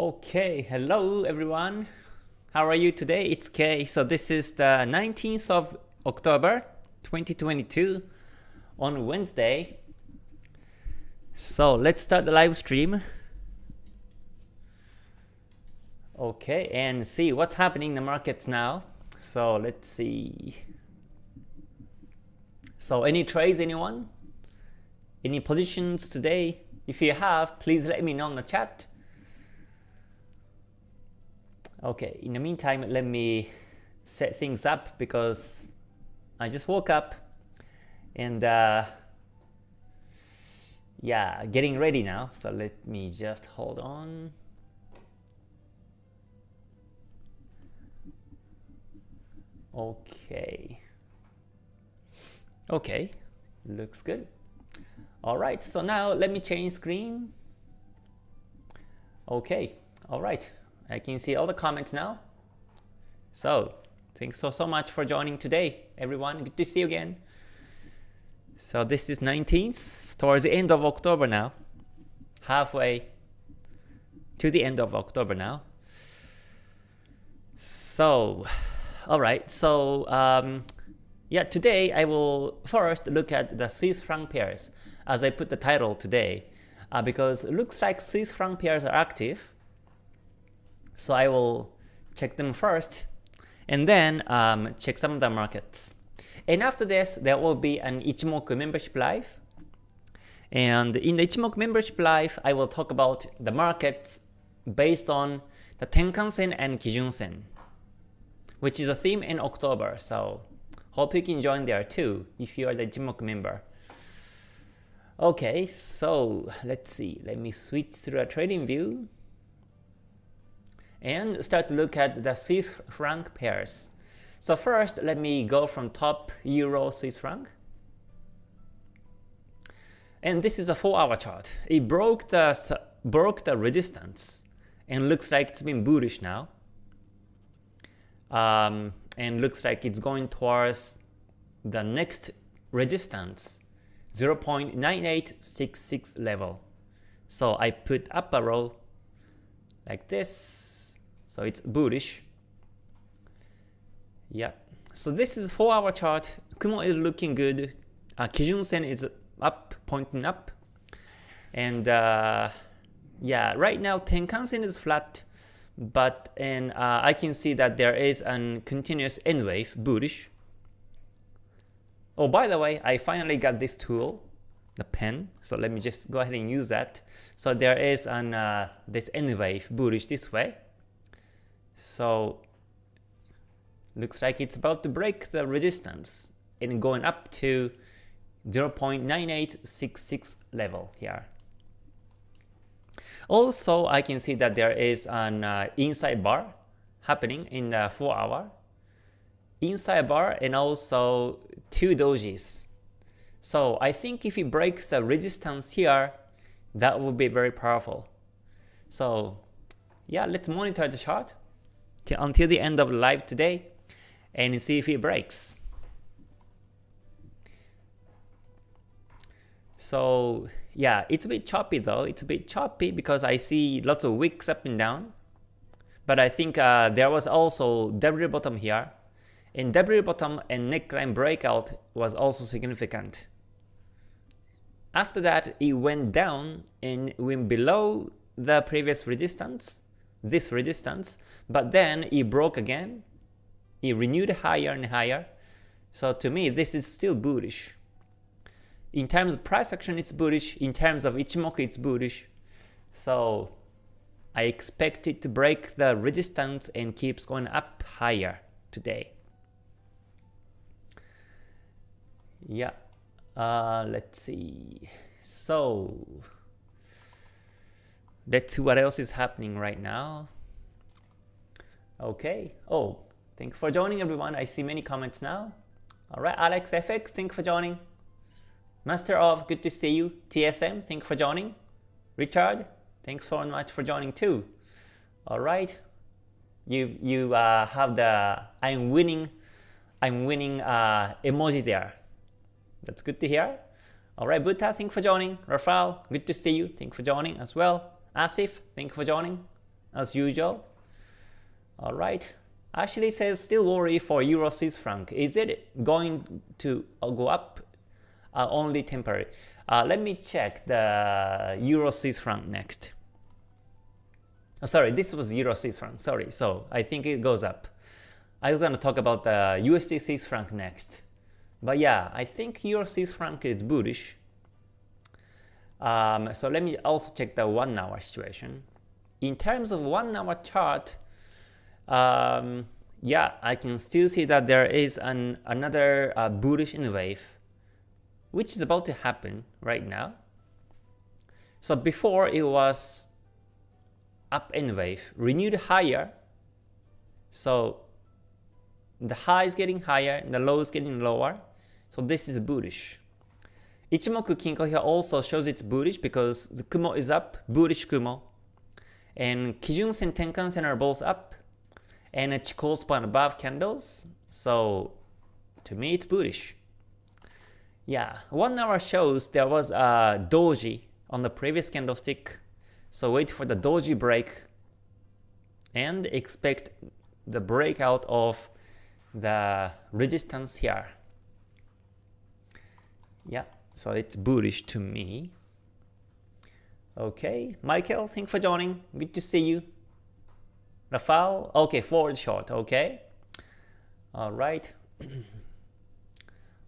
Okay, hello everyone. How are you today? It's Kay. So this is the 19th of October 2022 on Wednesday. So let's start the live stream. Okay, and see what's happening in the markets now. So let's see. So any trades, anyone? Any positions today? If you have, please let me know in the chat. Okay, in the meantime, let me set things up because I just woke up and uh, yeah, getting ready now. So let me just hold on. Okay. Okay, looks good. All right, so now let me change screen. Okay, all right. I can see all the comments now. So, thanks so, so much for joining today, everyone. Good to see you again. So this is 19th, towards the end of October now. Halfway to the end of October now. So, alright, so um, yeah, today I will first look at the Swiss franc pairs as I put the title today uh, because it looks like Swiss franc pairs are active so I will check them first and then um, check some of the markets. And after this, there will be an Ichimoku membership live. And in the Ichimoku membership live, I will talk about the markets based on the Tenkan-sen and Kijun-sen, which is a theme in October. So hope you can join there too if you are the Ichimoku member. Okay, so let's see. Let me switch to a TradingView and start to look at the Swiss franc pairs. So first, let me go from top Euro Swiss franc. And this is a 4-hour chart. It broke the broke the resistance and looks like it's been bullish now. Um, and looks like it's going towards the next resistance 0.9866 level. So I put up a row like this so it's bullish. Yeah. So this is 4 hour chart. Kumo is looking good. Uh, Kijun Sen is up, pointing up. And uh, yeah, right now Tenkan Sen is flat. But and uh, I can see that there is a continuous N wave, bullish. Oh, by the way, I finally got this tool, the pen. So let me just go ahead and use that. So there is an uh, this N wave, bullish this way. So looks like it's about to break the resistance and going up to 0.9866 level here. Also, I can see that there is an uh, inside bar happening in the 4 hour. Inside bar and also two dojis. So I think if it breaks the resistance here, that would be very powerful. So yeah, let's monitor the chart until the end of live today and see if it breaks. So yeah, it's a bit choppy though. It's a bit choppy because I see lots of wicks up and down. But I think uh, there was also W bottom here. And W bottom and neckline breakout was also significant. After that, it went down and went below the previous resistance this resistance, but then it broke again, it renewed higher and higher. So to me, this is still bullish. In terms of price action, it's bullish. In terms of Ichimoku, it's bullish. So I expect it to break the resistance and keeps going up higher today. Yeah, uh, let's see. So Let's see what else is happening right now. Okay. Oh, thank you for joining everyone. I see many comments now. Alright, Alex FX, thank you for joining. Master of, good to see you. TSM, thank you for joining. Richard, thanks so much for joining too. Alright. You you uh, have the I'm winning I'm winning uh, emoji there. That's good to hear. Alright, Buddha, thank you for joining. Rafael, good to see you. Thank you for joining as well. Asif, thank you for joining. as usual. Alright, Ashley says still worry for Euro Swiss franc. Is it going to go up? Uh, only temporary. Uh, let me check the Euro Swiss franc next. Oh, sorry, this was Euro Swiss franc. Sorry, so I think it goes up. I was gonna talk about the USD Swiss franc next. But yeah, I think Euro Swiss franc is bullish. Um, so let me also check the one hour situation. In terms of one hour chart, um, yeah, I can still see that there is an another uh, bullish N wave, which is about to happen right now. So before it was up N wave, renewed higher. So the high is getting higher, and the low is getting lower. So this is bullish. Ichimoku Kinko here also shows it's bullish because the Kumo is up, bullish Kumo. And Kijun Sen, Tenkan Sen are both up. And Chikou span above candles. So to me it's bullish. Yeah, one hour shows there was a doji on the previous candlestick. So wait for the doji break and expect the breakout of the resistance here. Yeah, so it's bullish to me. Okay, Michael, thanks for joining. Good to see you. Rafael, okay, forward short, okay. All right.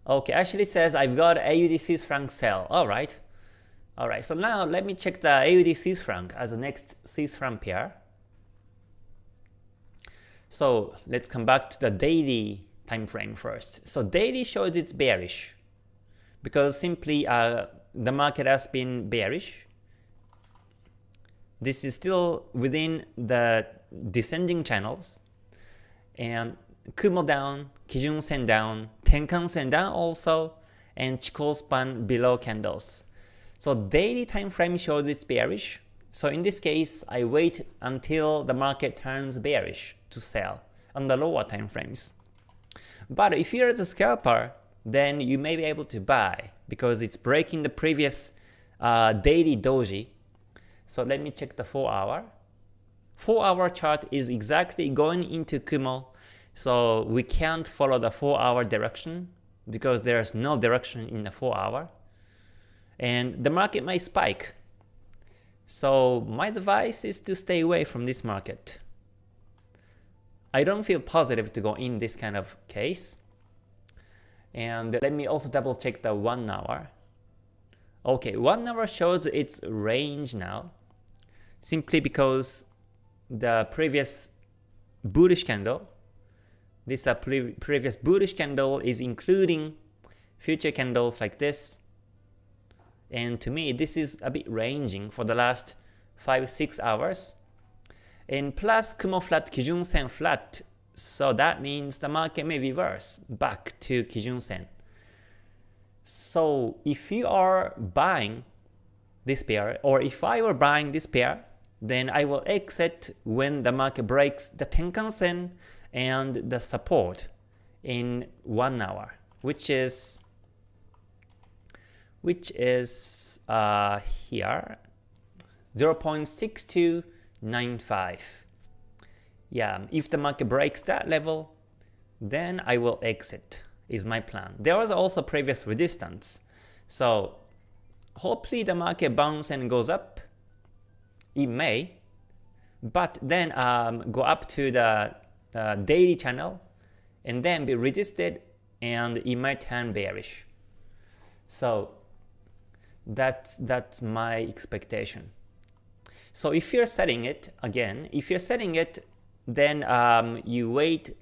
okay, Ashley says I've got AUD Swiss franc sell. All right. All right, so now let me check the AUD Swiss franc as the next Swiss franc pair. So let's come back to the daily time frame first. So daily shows it's bearish because simply uh, the market has been bearish. This is still within the descending channels and Kumo down, Kijun Sen down, Tenkan Sen down also, and Chikou span below candles. So daily time frame shows it's bearish. So in this case, I wait until the market turns bearish to sell on the lower time frames. But if you're the scalper, then you may be able to buy because it's breaking the previous uh, daily doji. So let me check the 4 hour. 4 hour chart is exactly going into Kumo, so we can't follow the 4 hour direction because there's no direction in the 4 hour. And the market might spike. So my advice is to stay away from this market. I don't feel positive to go in this kind of case. And let me also double check the 1 hour. Okay, 1 hour shows its range now, simply because the previous bullish candle, this uh, pre previous bullish candle is including future candles like this. And to me, this is a bit ranging for the last 5-6 hours. And plus Kumo flat, Kijun Sen flat so that means the market may reverse back to Kijun Sen. So if you are buying this pair, or if I were buying this pair, then I will exit when the market breaks the Tenkan Sen and the support in 1 hour, which is which is uh, here 0.6295 yeah, if the market breaks that level, then I will exit is my plan. There was also previous resistance. So hopefully the market bounce and goes up. It may, but then um, go up to the uh, daily channel and then be resisted and it might turn bearish. So that's, that's my expectation. So if you're setting it, again, if you're setting it then um, you wait,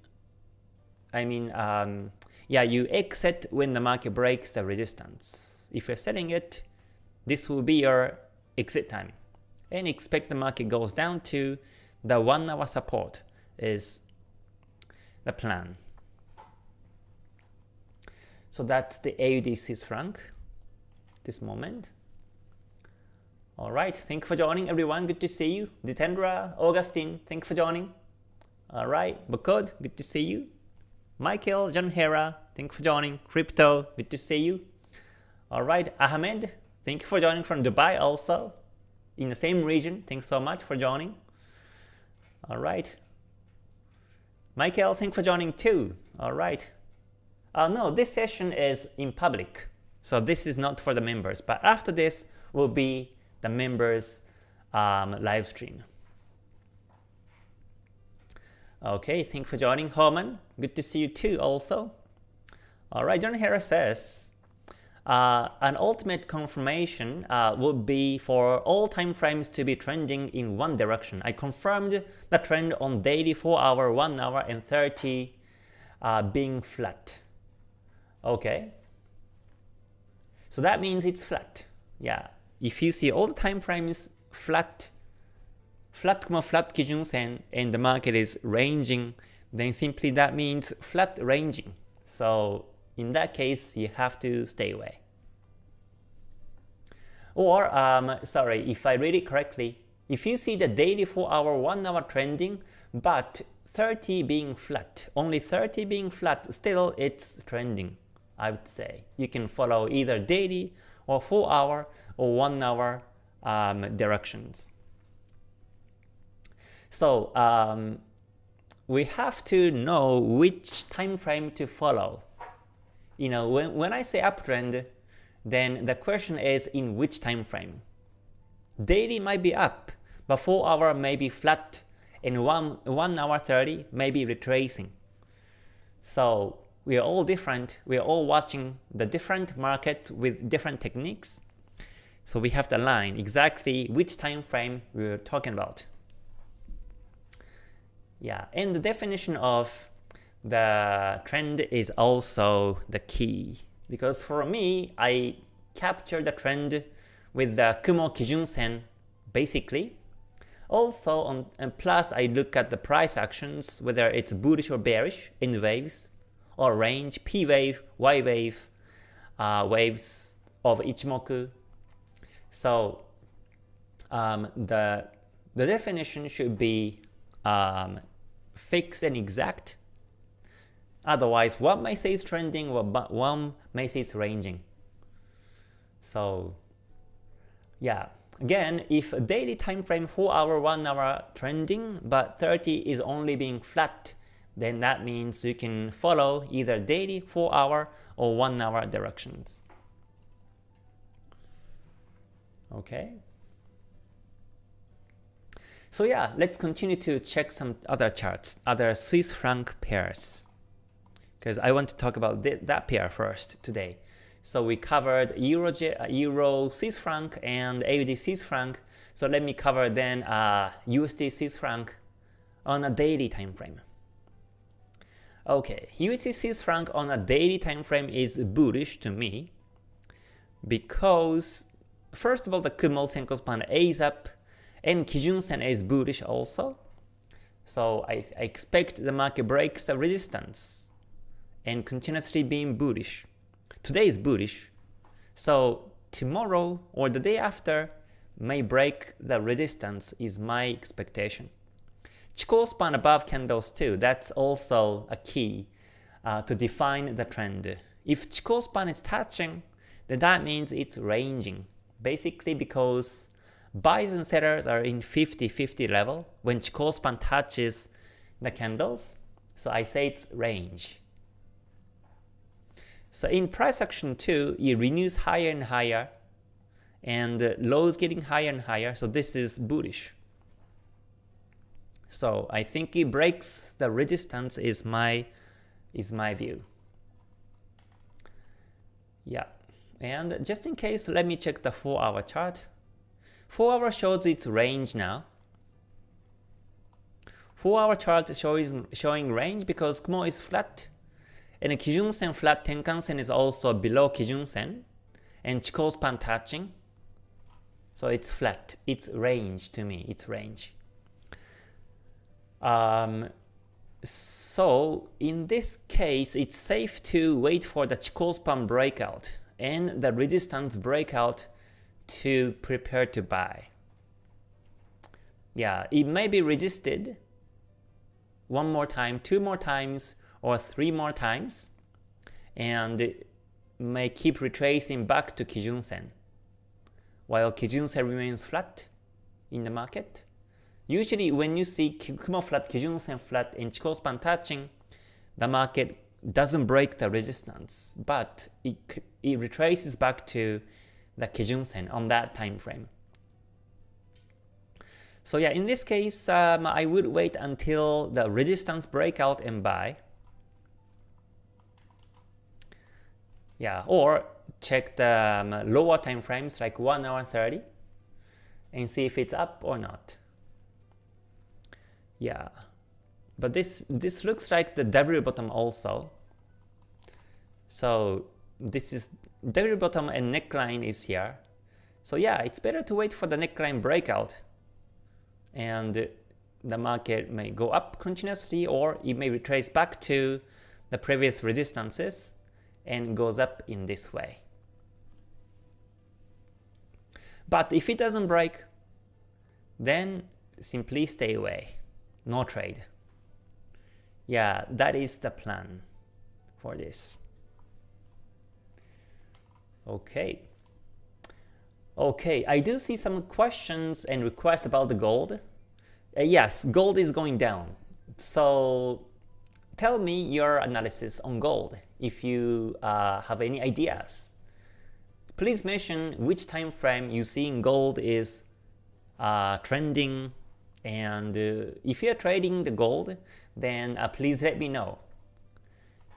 I mean, um, yeah, you exit when the market breaks the resistance. If you're selling it, this will be your exit time. And expect the market goes down to the 1 hour support is the plan. So that's the AUD Swiss franc this moment. Alright, thank you for joining everyone. Good to see you. Ditendra, Augustine, thank you for joining. Alright, Bukod, good to see you. Michael, John Hera, thank you for joining. Crypto, good to see you. Alright, Ahmed, thank you for joining from Dubai also. In the same region, thanks so much for joining. Alright. Michael, thanks for joining too. Alright. Uh, no, this session is in public. So this is not for the members. But after this will be the members um, live stream. Okay, thanks for joining, Herman. Good to see you too also. Alright, John Harris says, uh, an ultimate confirmation uh, would be for all time frames to be trending in one direction. I confirmed the trend on daily 4 hour, 1 hour, and 30 uh, being flat. Okay. So that means it's flat. Yeah. If you see all the time frames flat flat Kumo flat Kijun Sen and the market is ranging, then simply that means flat ranging. So in that case, you have to stay away. Or, um, sorry, if I read it correctly, if you see the daily 4 hour, 1 hour trending, but 30 being flat, only 30 being flat, still it's trending, I would say. You can follow either daily or 4 hour or 1 hour um, directions. So um, we have to know which time frame to follow. You know, when, when I say uptrend, then the question is in which time frame. Daily might be up, but 4 hour may be flat, and 1, 1 hour 30 may be retracing. So we are all different, we are all watching the different markets with different techniques. So we have to align exactly which time frame we're talking about. Yeah, and the definition of the trend is also the key. Because for me, I capture the trend with the Kumo Kijun Sen basically. Also, on, and plus I look at the price actions, whether it's bullish or bearish N waves, or range, P wave, Y wave, uh, waves of Ichimoku. So um, the, the definition should be um, fixed and exact. Otherwise, one may say it's trending, but one may say it's ranging. So yeah, again, if a daily time frame 4 hour, 1 hour trending, but 30 is only being flat, then that means you can follow either daily 4 hour or 1 hour directions. Okay. So yeah, let's continue to check some other charts, other Swiss franc pairs. Because I want to talk about th that pair first today. So we covered Euro, Euro Swiss franc and AUD Swiss franc. So let me cover then uh, USD Swiss franc on a daily time frame. Okay, USD Swiss franc on a daily time frame is bullish to me because first of all the Kumo Senko span is up and Kijun Sen is bullish also. So I, I expect the market breaks the resistance and continuously being bullish. Today is bullish, so tomorrow or the day after may break the resistance is my expectation. Chikou span above candles too, that's also a key uh, to define the trend. If Chikou span is touching, then that means it's ranging, basically because Buys and sellers are in 50-50 level when Chikou span touches the candles. So I say it's range. So in price action 2, it renews higher and higher and uh, lows getting higher and higher. So this is bullish. So I think it breaks the resistance is my is my view. Yeah. And just in case, let me check the 4 hour chart. 4 hour shows its range now. 4 hour chart shows showing range because Kumo is flat, and Kijun Sen flat Tenkan Sen is also below Kijun Sen, and Chikou span touching. So it's flat. It's range to me. It's range. Um, so in this case, it's safe to wait for the Chikou span breakout and the resistance breakout to prepare to buy. Yeah, it may be resisted one more time, two more times, or three more times, and may keep retracing back to Kijun Sen. While Kijun Sen remains flat in the market, Usually when you see Kumo flat, Kijun Sen flat, and Chikou span touching, the market doesn't break the resistance, but it, it retraces back to the Kijun Sen on that time frame. So yeah, in this case, um, I would wait until the resistance breakout and buy. Yeah, or check the um, lower time frames like 1 hour 30 and see if it's up or not. Yeah, but this this looks like the W bottom also. So this is W bottom and neckline is here. So yeah, it's better to wait for the neckline breakout and the market may go up continuously or it may retrace back to the previous resistances and goes up in this way. But if it doesn't break, then simply stay away. No trade. Yeah, that is the plan for this. Okay. Okay, I do see some questions and requests about the gold. Uh, yes, gold is going down. So tell me your analysis on gold if you uh, have any ideas. Please mention which time frame you see in gold is uh, trending and uh, if you're trading the gold then uh, please let me know.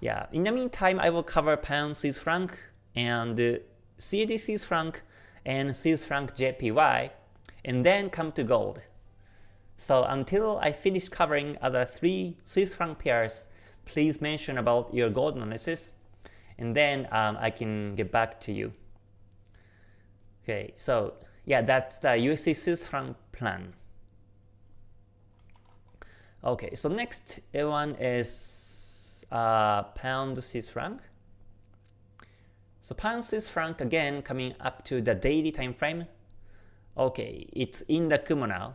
Yeah, in the meantime I will cover pound Swiss franc and uh, CAD franc and Swiss franc JPY and then come to gold. So until I finish covering other three Swiss franc pairs, please mention about your gold analysis and then um, I can get back to you. Okay, so yeah, that's the USD Swiss franc plan. Okay, so next one is uh, pound Swiss franc. So pound Swiss franc again coming up to the daily time frame. Okay, it's in the Kumo now.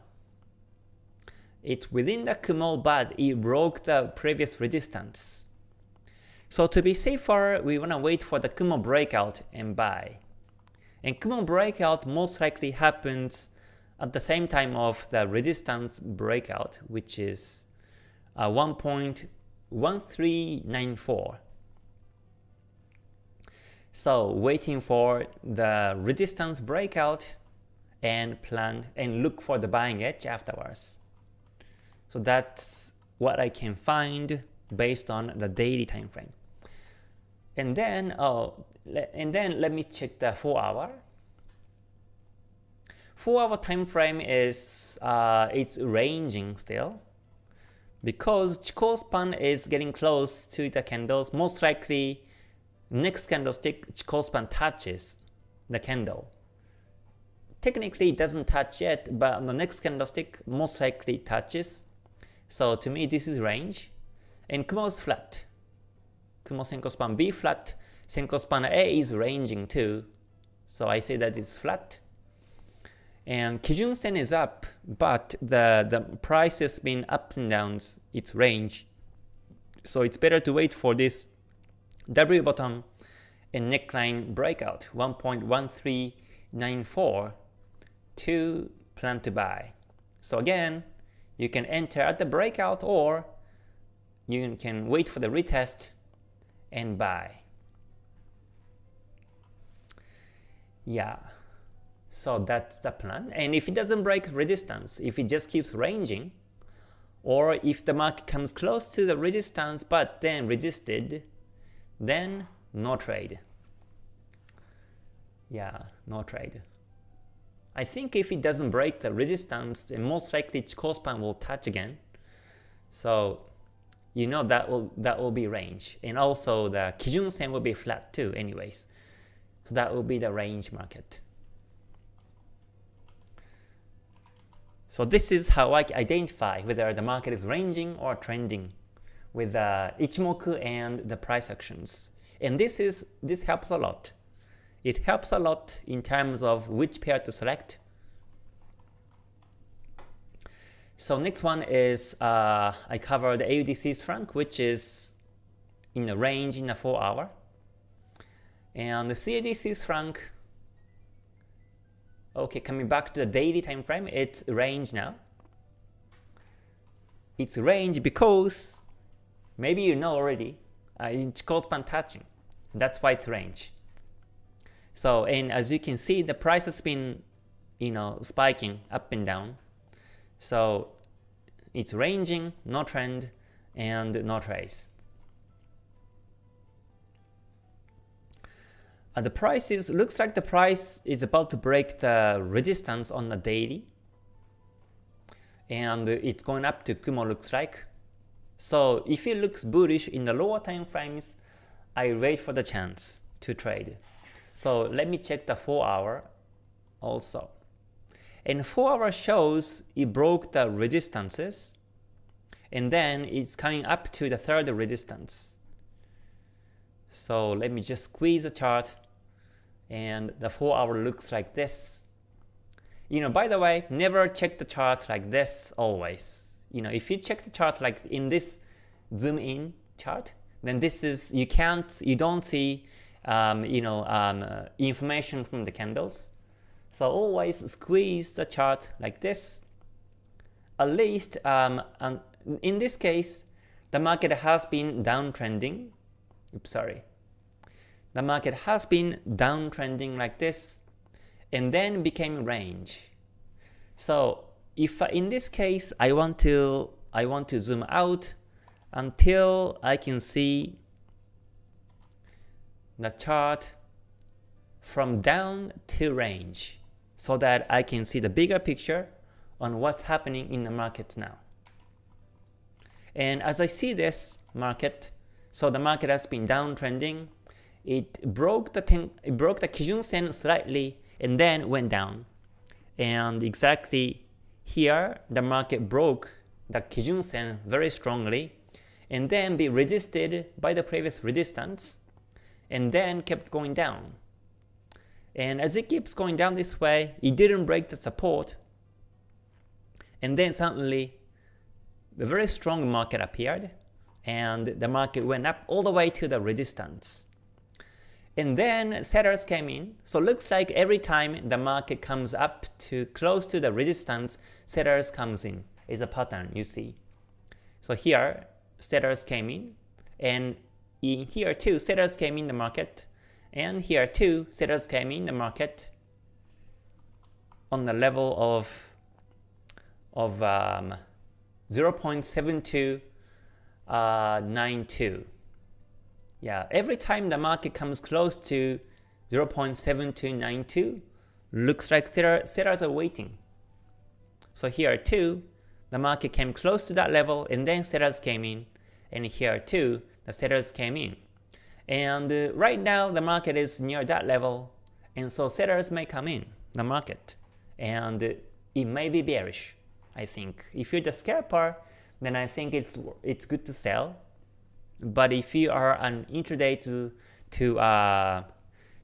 It's within the Kumo, but it broke the previous resistance. So to be safer, we wanna wait for the Kumo breakout and buy. And Kumo breakout most likely happens at the same time of the resistance breakout, which is uh, 1.1394. So waiting for the resistance breakout and plan and look for the buying edge afterwards. So that's what I can find based on the daily time frame. And then, oh, and then let me check the 4 hour. 4 hour time frame is uh, it's ranging still because Chikou span is getting close to the candles. Most likely, next candlestick Chikou span touches the candle. Technically, it doesn't touch yet, but the next candlestick, most likely touches. So to me, this is range. And Kumo is flat. Kumo Senko span B flat, Senko span A is ranging too, so I say that it's flat. And Kijun Sen is up, but the, the price has been ups and downs, its range. So it's better to wait for this W bottom and neckline breakout 1.1394 to plan to buy. So again, you can enter at the breakout or you can wait for the retest and buy. Yeah, so that's the plan. And if it doesn't break resistance, if it just keeps ranging, or if the market comes close to the resistance but then resisted, then no trade. Yeah, no trade. I think if it doesn't break the resistance, then most likely Chikou span will touch again. So you know that will that will be range. And also the Kijun Sen will be flat too anyways. So that will be the range market. So this is how I identify whether the market is ranging or trending with the Ichimoku and the price actions. And this is this helps a lot. It helps a lot in terms of which pair to select So next one is uh, I cover the AUD franc, which is in a range in a 4 hour. And the CAD Swiss franc, okay, coming back to the daily time frame, it's range now. its range because maybe you know already, uh, Chikou span touching. That's why it's range. So, and as you can see, the price has been, you know, spiking up and down. So it's ranging, no trend, and no trace. Uh, the price is looks like the price is about to break the resistance on the daily, and it's going up to Kumo looks like. So if it looks bullish in the lower time frames, I wait for the chance to trade. So let me check the 4 hour also. And 4 hour shows it broke the resistances, and then it's coming up to the third resistance. So let me just squeeze the chart and the 4 hour looks like this. You know, by the way, never check the chart like this always. You know, if you check the chart like in this zoom in chart, then this is, you can't, you don't see, um, you know, um, uh, information from the candles. So always squeeze the chart like this. At least, um, in this case, the market has been downtrending. Oops, sorry the market has been downtrending like this and then became range. So if uh, in this case I want to I want to zoom out until I can see the chart from down to range so that I can see the bigger picture on what's happening in the market now. And as I see this market, so the market has been downtrending it broke the ten, it broke the Kijun Sen slightly and then went down. And exactly here, the market broke the Kijun Sen very strongly and then be resisted by the previous resistance and then kept going down. And as it keeps going down this way, it didn't break the support. And then suddenly, the very strong market appeared, and the market went up all the way to the resistance. And then sellers came in. So looks like every time the market comes up to close to the resistance, sellers comes in. Is a pattern you see. So here, sellers came in, and in here too, sellers came in the market, and here too, sellers came in the market on the level of of um, 0.7292. Yeah, every time the market comes close to 0.7292, looks like sellers are waiting. So here too, the market came close to that level and then sellers came in. And here too, the sellers came in. And uh, right now the market is near that level and so sellers may come in the market and uh, it may be bearish. I think if you're the scalper, then I think it's it's good to sell but if you are an intraday to to uh,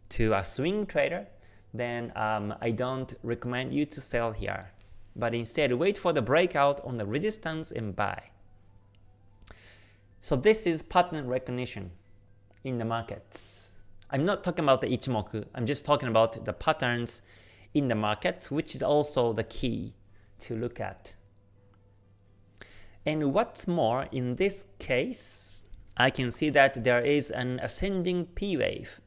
to a swing trader, then um, I don't recommend you to sell here. But instead, wait for the breakout on the resistance and buy. So this is pattern recognition in the markets. I'm not talking about the Ichimoku, I'm just talking about the patterns in the market, which is also the key to look at. And what's more, in this case, I can see that there is an ascending P wave.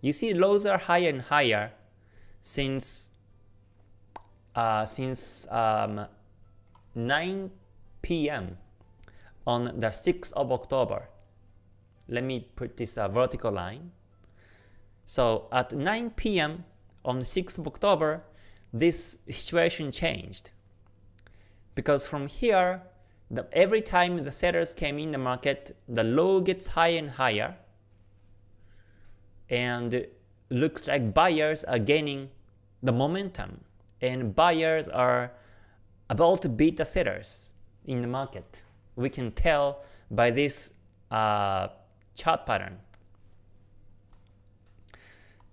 You see lows are higher and higher since uh, since um, 9 p.m. on the 6th of October. Let me put this uh, vertical line. So at 9 p.m. on the 6th of October, this situation changed. Because from here, the, every time the sellers came in the market, the low gets higher and higher, and looks like buyers are gaining the momentum, and buyers are about to beat the sellers in the market. We can tell by this uh, chart pattern.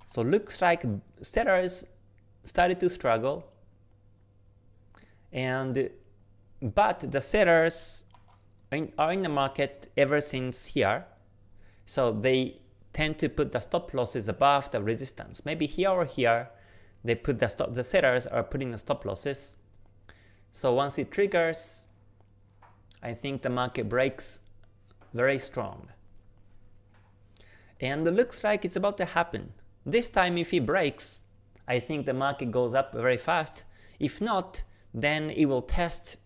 So looks like sellers started to struggle, and but the sellers are in the market ever since here, so they tend to put the stop losses above the resistance. Maybe here or here, they put the stop. The sellers are putting the stop losses. So once it triggers, I think the market breaks very strong. And it looks like it's about to happen. This time if it breaks, I think the market goes up very fast. If not, then it will test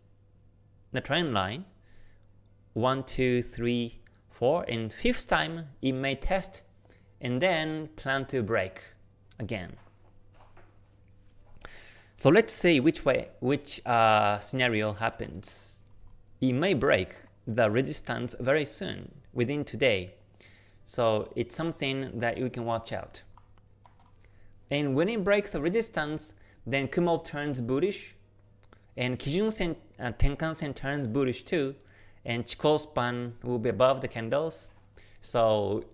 the trend line. 1, 2, 3, 4, and fifth time it may test and then plan to break again. So let's see which way, which uh, scenario happens. It may break the resistance very soon, within today. So it's something that you can watch out. And when it breaks the resistance, then Kumo turns bullish, and Kijun Sen, uh, Tenkan Sen turns bullish too, and Chikou span will be above the candles. So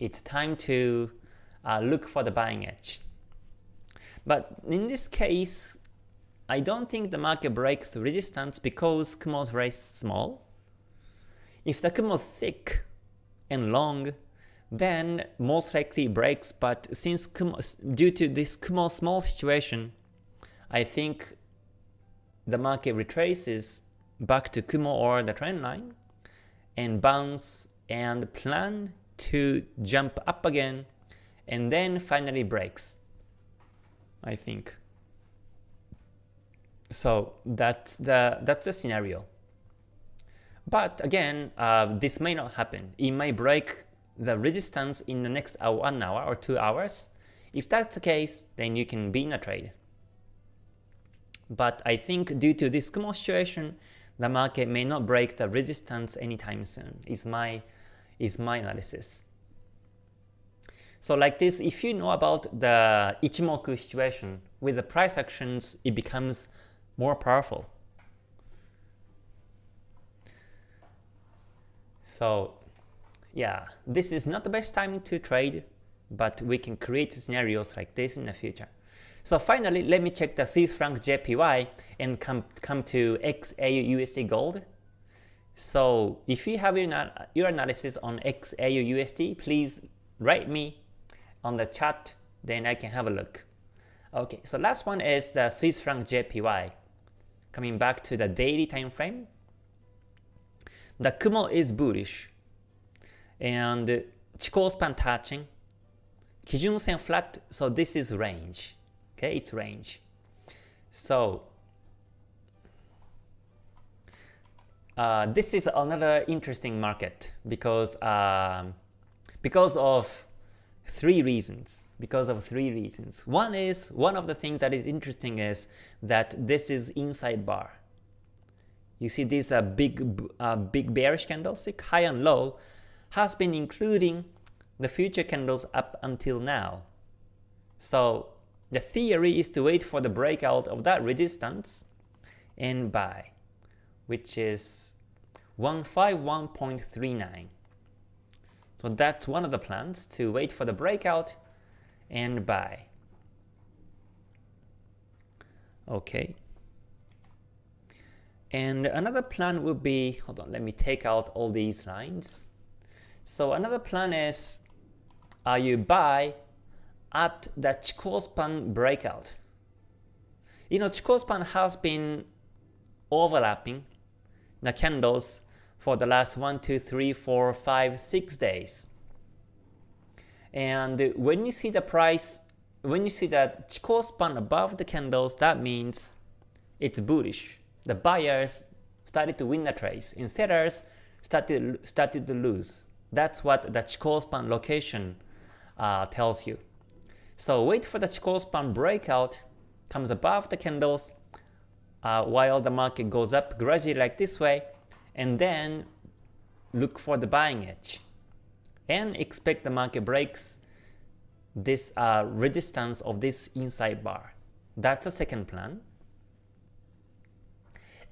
it's time to uh, look for the buying edge. But in this case, I don't think the market breaks the resistance because Kumo is very small. If the Kumo is thick and long, then most likely breaks, but since Kumo, due to this Kumo small situation, I think the market retraces back to Kumo or the trend line and bounce and plan to jump up again and then finally breaks, I think. So that's the that's the scenario. But again, uh, this may not happen. It may break the resistance in the next hour, one hour or two hours. If that's the case, then you can be in a trade. But I think due to this Kumo situation, the market may not break the resistance anytime soon, is my, is my analysis. So like this, if you know about the Ichimoku situation, with the price actions, it becomes more powerful. So yeah, this is not the best time to trade, but we can create scenarios like this in the future. So finally, let me check the Swiss franc JPY and come, come to XAU USD gold. So if you have your, your analysis on XAU USD, please write me on the chat, then I can have a look. Okay, so last one is the Swiss franc JPY. Coming back to the daily time frame, the Kumo is bullish, and Chikou span touching, Kijun Sen flat, so this is range. It's range. So uh, this is another interesting market because um, because of three reasons. Because of three reasons. One is one of the things that is interesting is that this is inside bar. You see this uh, big uh, big bearish candlestick, high and low, has been including the future candles up until now. So the theory is to wait for the breakout of that resistance and buy, which is 151.39. So that's one of the plans, to wait for the breakout and buy. Okay. And another plan would be, hold on, let me take out all these lines. So another plan is uh, you buy at the Chikou span breakout. You know, Chikou span has been overlapping the candles for the last 1, 2, 3, 4, 5, 6 days. And when you see the price, when you see that Chikou span above the candles, that means it's bullish. The buyers started to win the trades, and sellers started, started to lose. That's what the Chikou span location uh, tells you. So wait for the Chikou span breakout, comes above the candles, uh, while the market goes up gradually like this way, and then look for the buying edge. And expect the market breaks this uh, resistance of this inside bar. That's the second plan.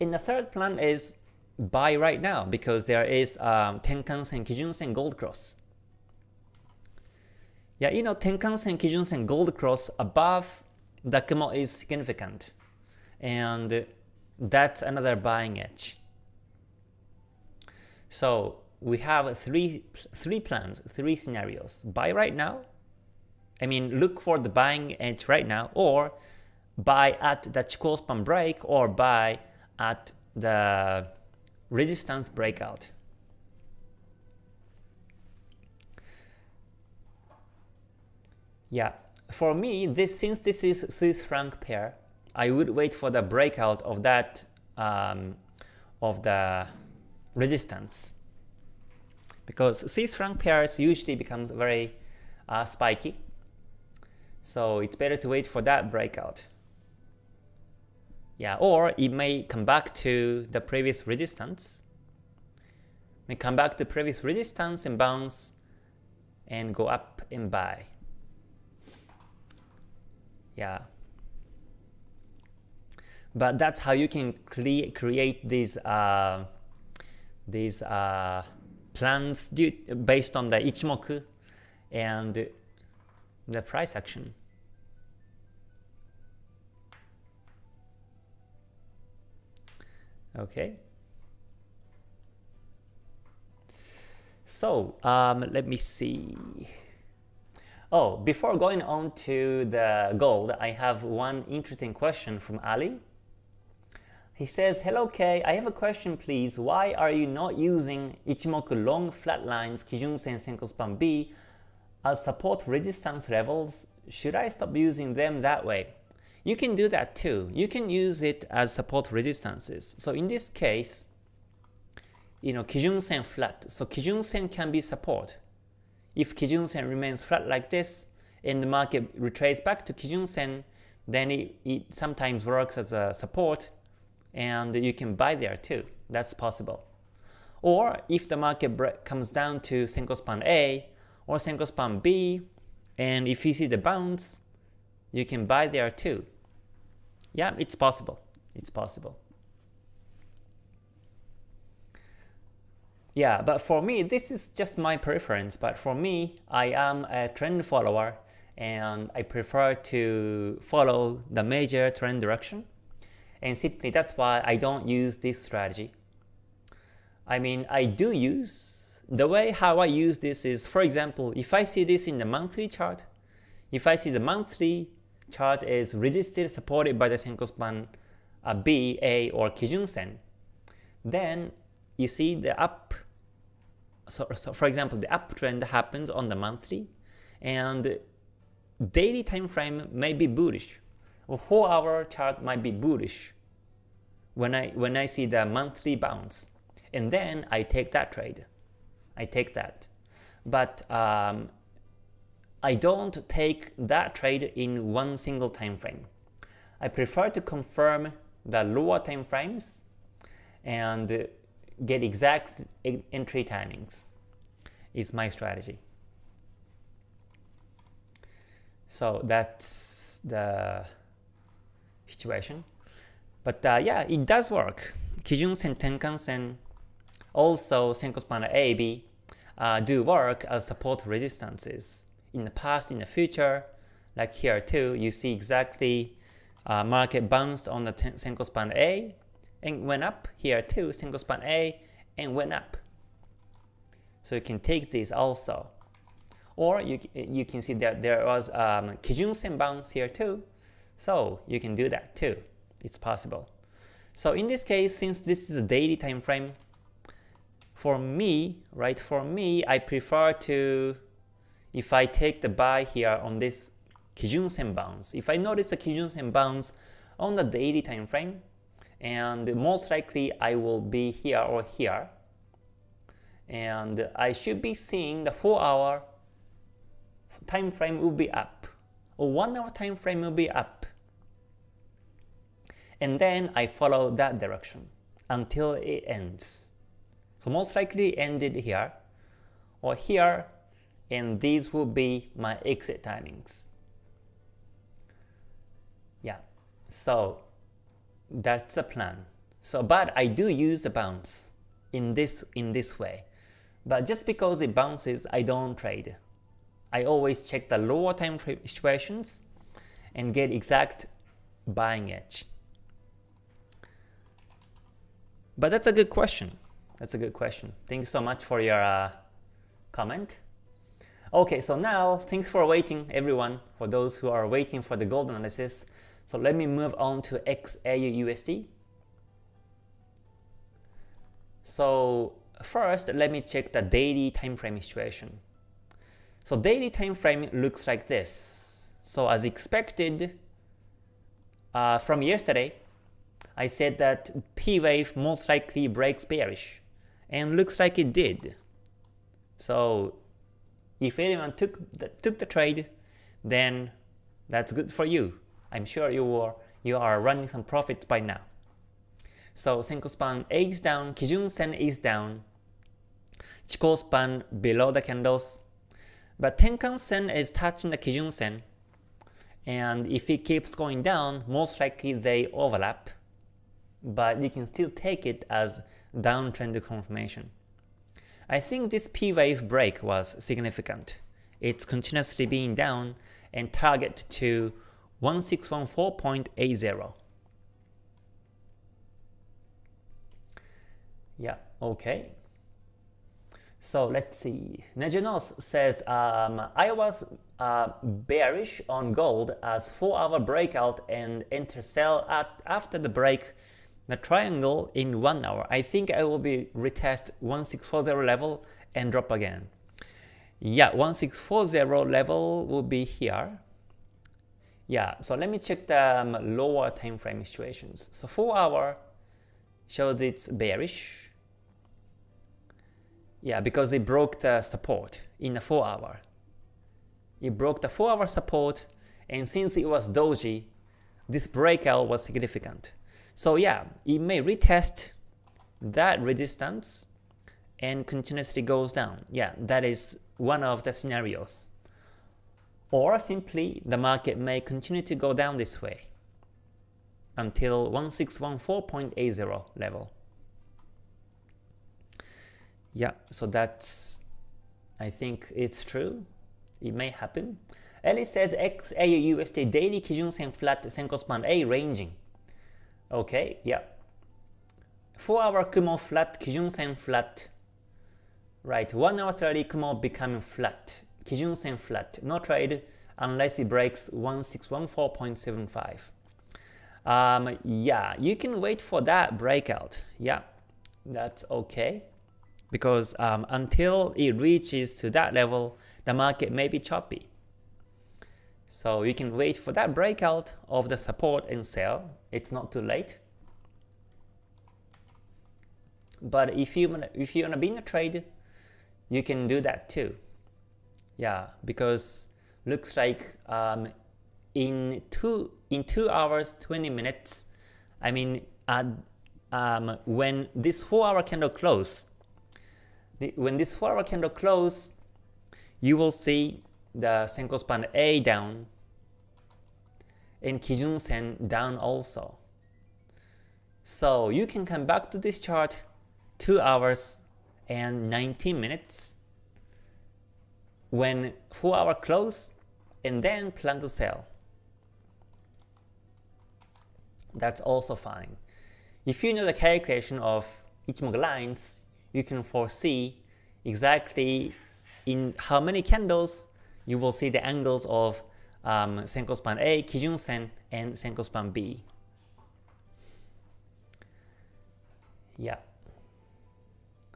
And the third plan is buy right now because there is um, Tenkan Sen, Kijun Sen, Gold Cross. Yeah, you know, Tenkan-sen, Kijun-sen, Gold Cross above the Kumo is significant. And that's another buying edge. So we have three, three plans, three scenarios. Buy right now, I mean look for the buying edge right now, or buy at the Chikou span break, or buy at the resistance breakout. Yeah, for me, this since this is Swiss franc pair, I would wait for the breakout of that um, of the resistance because Swiss franc pairs usually becomes very uh, spiky. So it's better to wait for that breakout. Yeah, or it may come back to the previous resistance. May come back to previous resistance and bounce and go up and buy. Yeah. But that's how you can cre create these uh, these uh, plans based on the Ichimoku and the price action. Okay. So um, let me see. Oh, before going on to the gold, I have one interesting question from Ali. He says, Hello K, I have a question please. Why are you not using Ichimoku long flat lines Kijun-sen Senko Span B as support resistance levels? Should I stop using them that way? You can do that too. You can use it as support resistances. So in this case, you know, Kijun-sen flat. So Kijun-sen can be support. If Kijun-sen remains flat like this, and the market retraces back to Kijun-sen, then it, it sometimes works as a support, and you can buy there too. That's possible. Or if the market comes down to Senko Span A or Senko Span B, and if you see the bounce, you can buy there too. Yeah, it's possible. It's possible. Yeah, but for me, this is just my preference, but for me, I am a trend follower and I prefer to follow the major trend direction. And simply that's why I don't use this strategy. I mean, I do use, the way how I use this is, for example, if I see this in the monthly chart, if I see the monthly chart is resisted, supported by the Senko span uh, B, A, or Kijun Sen, then you see the up, so, so for example, the uptrend happens on the monthly, and daily time frame may be bullish, or 4 hour chart might be bullish when I, when I see the monthly bounce. And then I take that trade. I take that. But um, I don't take that trade in one single time frame. I prefer to confirm the lower time frames and get exact entry timings is my strategy. So that's the situation. But uh, yeah, it does work. Kijun-sen, Tenkan-sen, also Senko Span A, B uh, do work as support resistances. In the past, in the future, like here too, you see exactly uh, market bounced on the Senko Span A and went up here too, Senko Span A and went up. So you can take this also. Or you, you can see that there was um, Kijun-sen bounce here too, so you can do that too. It's possible. So in this case, since this is a daily time frame, for me, right, for me, I prefer to, if I take the buy here on this Kijun-sen bounce, if I notice a Kijun-sen bounce on the daily time frame, and most likely I will be here or here. And I should be seeing the 4 hour time frame will be up, or 1 hour time frame will be up. And then I follow that direction until it ends. So most likely ended here, or here, and these will be my exit timings. Yeah, so that's the plan. So, but I do use the bounce in this in this way. But just because it bounces, I don't trade. I always check the lower time situations and get exact buying edge. But that's a good question. That's a good question. Thank you so much for your uh, comment. Okay, so now thanks for waiting everyone, for those who are waiting for the gold analysis. So let me move on to XAU USD. So first, let me check the daily time frame situation. So daily time frame looks like this. So as expected uh, from yesterday, I said that P wave most likely breaks bearish, and looks like it did. So if anyone took the, took the trade, then that's good for you. I'm sure you are you are running some profits by now. So Senko span A is down, Kijun Sen is down, Chikou span below the candles, but Tenkan Sen is touching the Kijun Sen, and if it keeps going down, most likely they overlap, but you can still take it as downtrend confirmation. I think this P wave break was significant. It's continuously being down and target to 1614.80. Yeah, okay. So let's see. Nejanos says, um, I was uh, bearish on gold as 4 hour breakout and enter sell at after the break the triangle in 1 hour. I think I will be retest 1640 level and drop again. Yeah, 1640 level will be here. Yeah, so let me check the um, lower time frame situations. So 4 hour shows it's bearish. Yeah, because it broke the support in the 4 hour. It broke the 4 hour support and since it was doji, this breakout was significant. So yeah, it may retest that resistance and continuously goes down. Yeah, that is one of the scenarios. Or simply the market may continue to go down this way until 1614.80 level. Yeah, so that's I think it's true. It may happen. Ellie says XAUUSD daily Kijun Sen flat Senko span A ranging. Okay, yeah. 4 hour Kumo flat, Kijun Sen flat. Right, 1 hour 30 Kumo becoming flat, Kijun Sen flat. No trade unless it breaks 1614.75. Um, yeah, you can wait for that breakout. Yeah, that's okay. Because um, until it reaches to that level, the market may be choppy. So you can wait for that breakout of the support and sell. It's not too late. But if you if you wanna be in a trade, you can do that too. Yeah, because looks like um, in two in two hours 20 minutes, I mean, uh, um, when this four hour candle close, the, when this four hour candle close, you will see the Senko span A down and Kijun Sen down also. So you can come back to this chart 2 hours and 19 minutes when 4 hour close and then plan to sell. That's also fine. If you know the calculation of Ichimoku lines, you can foresee exactly in how many candles you will see the angles of um, Senko span A, Kijun Sen, and Senko span B. Yeah.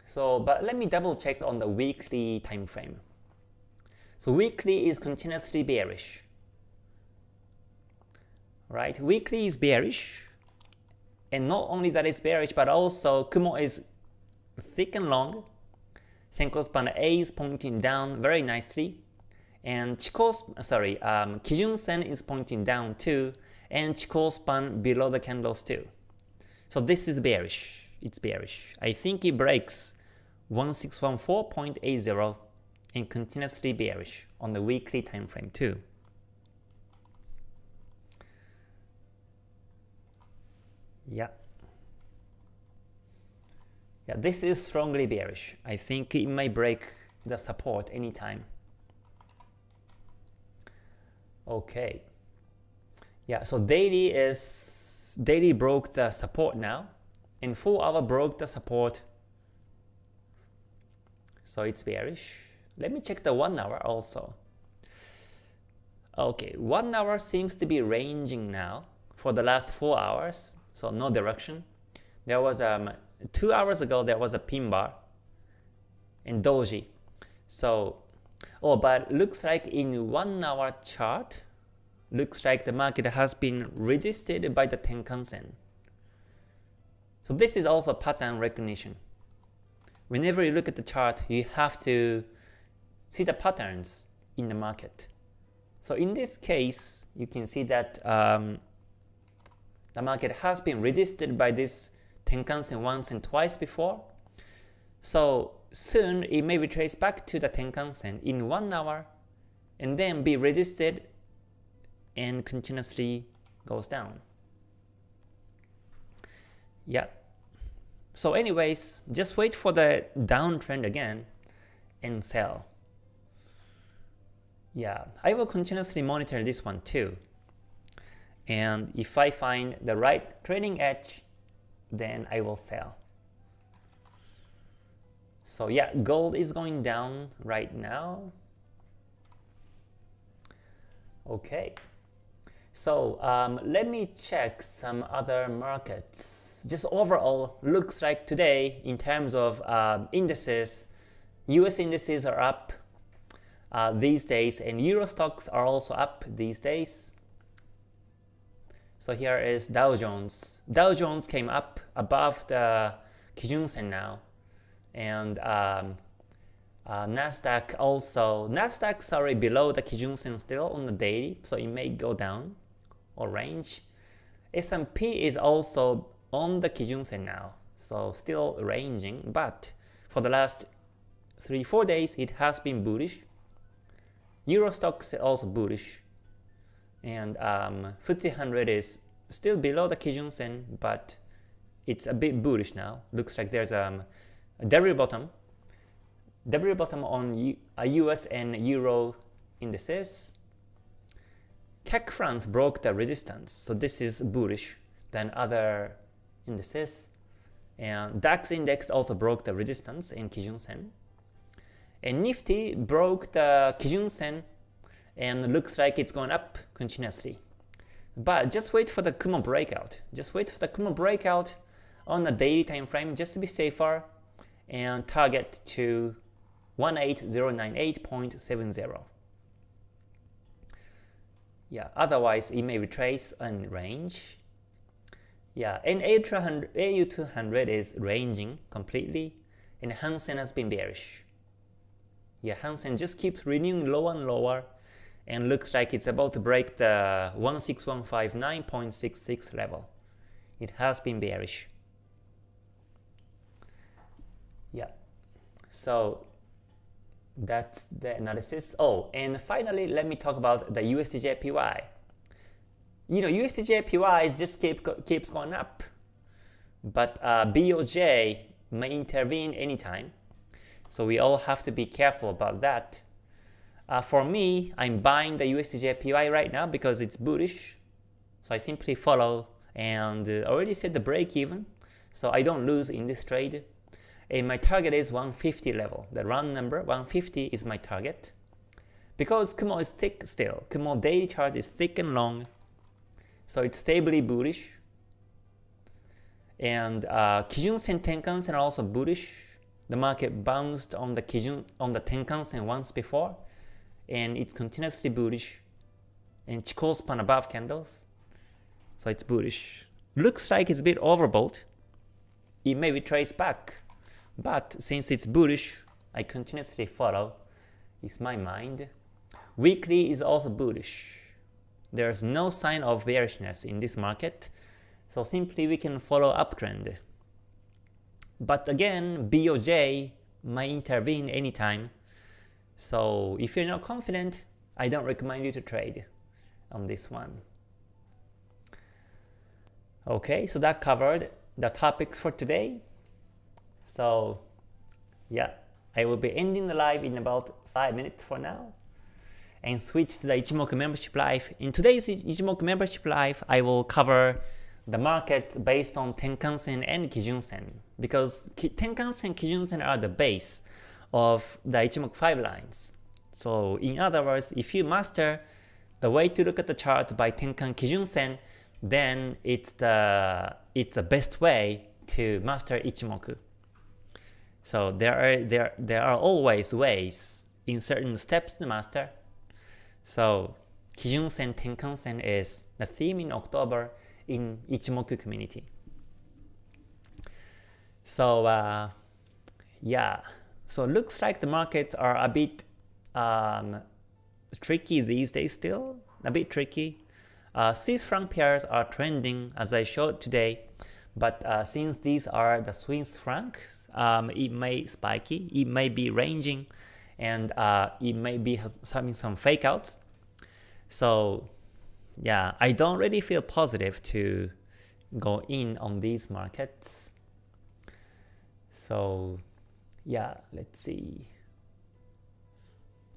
So, but let me double check on the weekly time frame. So weekly is continuously bearish. Right? Weekly is bearish. And not only that it's bearish, but also Kumo is thick and long. Senko span A is pointing down very nicely and Chikou, sorry, um, Kijun Sen is pointing down too, and Chikou span below the candles too. So this is bearish. It's bearish. I think it breaks 1614.80 and continuously bearish on the weekly time frame too. Yeah. Yeah, this is strongly bearish. I think it may break the support anytime. Okay. Yeah, so daily is daily broke the support now, and 4 hour broke the support. So it's bearish. Let me check the 1 hour also. Okay, 1 hour seems to be ranging now for the last 4 hours, so no direction. There was um, two hours ago there was a pin bar in doji. So, oh, but looks like in one hour chart, looks like the market has been resisted by the Tenkan-sen. So this is also pattern recognition. Whenever you look at the chart, you have to see the patterns in the market. So in this case, you can see that um, the market has been resisted by this Tenkan-sen once and twice before. So soon it may retrace back to the Tenkan-sen in 1 hour and then be resisted and continuously goes down. Yeah. So anyways, just wait for the downtrend again and sell. Yeah, I will continuously monitor this one too. And if I find the right trading edge, then I will sell. So yeah, gold is going down right now. Okay. So um, let me check some other markets. Just overall, looks like today in terms of uh, indices, US indices are up uh, these days and Euro stocks are also up these days. So here is Dow Jones. Dow Jones came up above the Kijun Sen now. And um, uh, Nasdaq also, Nasdaq sorry below the Kijun Sen still on the daily, so it may go down or range. S&P is also on the Kijun Sen now, so still ranging, but for the last 3-4 days it has been bullish. Euro stocks also bullish and um, FTSE 100 is still below the Kijun Sen, but it's a bit bullish now. Looks like there's um, a W bottom, W bottom on U US and Euro indices. CAC France broke the resistance, so this is bullish than other indices. And DAX index also broke the resistance in Kijun Sen. And Nifty broke the Kijun Sen and looks like it's going up continuously. But just wait for the Kumo breakout. Just wait for the Kumo breakout on the daily time frame just to be safer and target to 18098.70. Yeah, otherwise it may retrace and range. Yeah, and AU200 is ranging completely and Hang Seng has been bearish. Yeah, Hang Seng just keeps renewing lower and lower and looks like it's about to break the 16159.66 level. It has been bearish. Yeah. So that's the analysis. Oh, and finally, let me talk about the USDJPY. You know, USDJPY is just keep keeps going up, but uh, BOJ may intervene anytime. So we all have to be careful about that. Uh, for me, I'm buying the USDJPY right now because it's bullish. So I simply follow and uh, already set the break even. So I don't lose in this trade. And my target is 150 level. The round number 150 is my target. Because Kumo is thick still. Kumo daily chart is thick and long. So it's stably bullish. And uh, Kijun Sen Tenkan Sen are also bullish. The market bounced on the Kijun on the Tenkan Sen once before and it's continuously bullish. And Chikou span above candles so it's bullish. Looks like it's a bit overbought. It may retrace back but since it's bullish I continuously follow. Is my mind. Weekly is also bullish. There's no sign of bearishness in this market so simply we can follow uptrend but again BOJ might intervene anytime so if you're not confident, I don't recommend you to trade on this one. Okay, so that covered the topics for today. So yeah, I will be ending the live in about 5 minutes for now and switch to the Ichimoku membership live. In today's Ichimoku membership live, I will cover the market based on Tenkan-sen and Kijun-sen because Tenkan-sen and Kijun-sen are the base of the Ichimoku 5 lines. So in other words, if you master the way to look at the chart by Tenkan Kijun Sen, then it's the it's the best way to master Ichimoku. So there are there there are always ways in certain steps to master. So Kijun-sen Tenkan-sen is the theme in October in Ichimoku community. So uh, yeah, so looks like the markets are a bit um, tricky these days still, a bit tricky. Uh, Swiss franc pairs are trending as I showed today, but uh, since these are the Swiss francs, um, it may spiky, it may be ranging, and uh, it may be having some fake outs. So yeah, I don't really feel positive to go in on these markets. So yeah, let's see.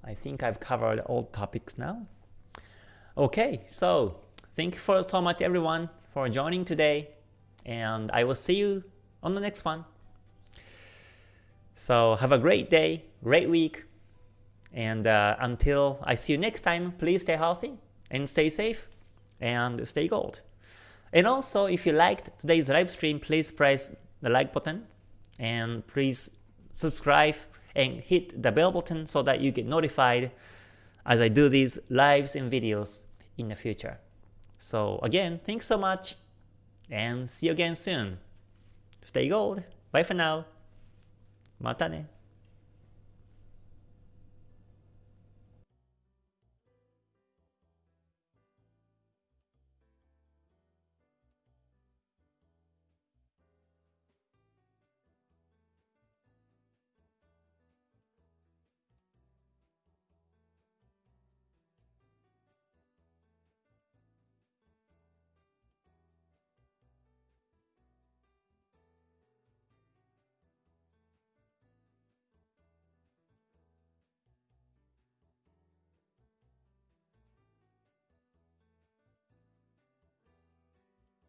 I think I've covered all topics now. Okay, so thank you for so much everyone for joining today and I will see you on the next one. So have a great day, great week, and uh, until I see you next time, please stay healthy and stay safe and stay gold. And also, if you liked today's live stream, please press the like button and please subscribe and hit the bell button so that you get notified as I do these lives and videos in the future. So again, thanks so much and see you again soon. Stay gold. Bye for now. Mata ne.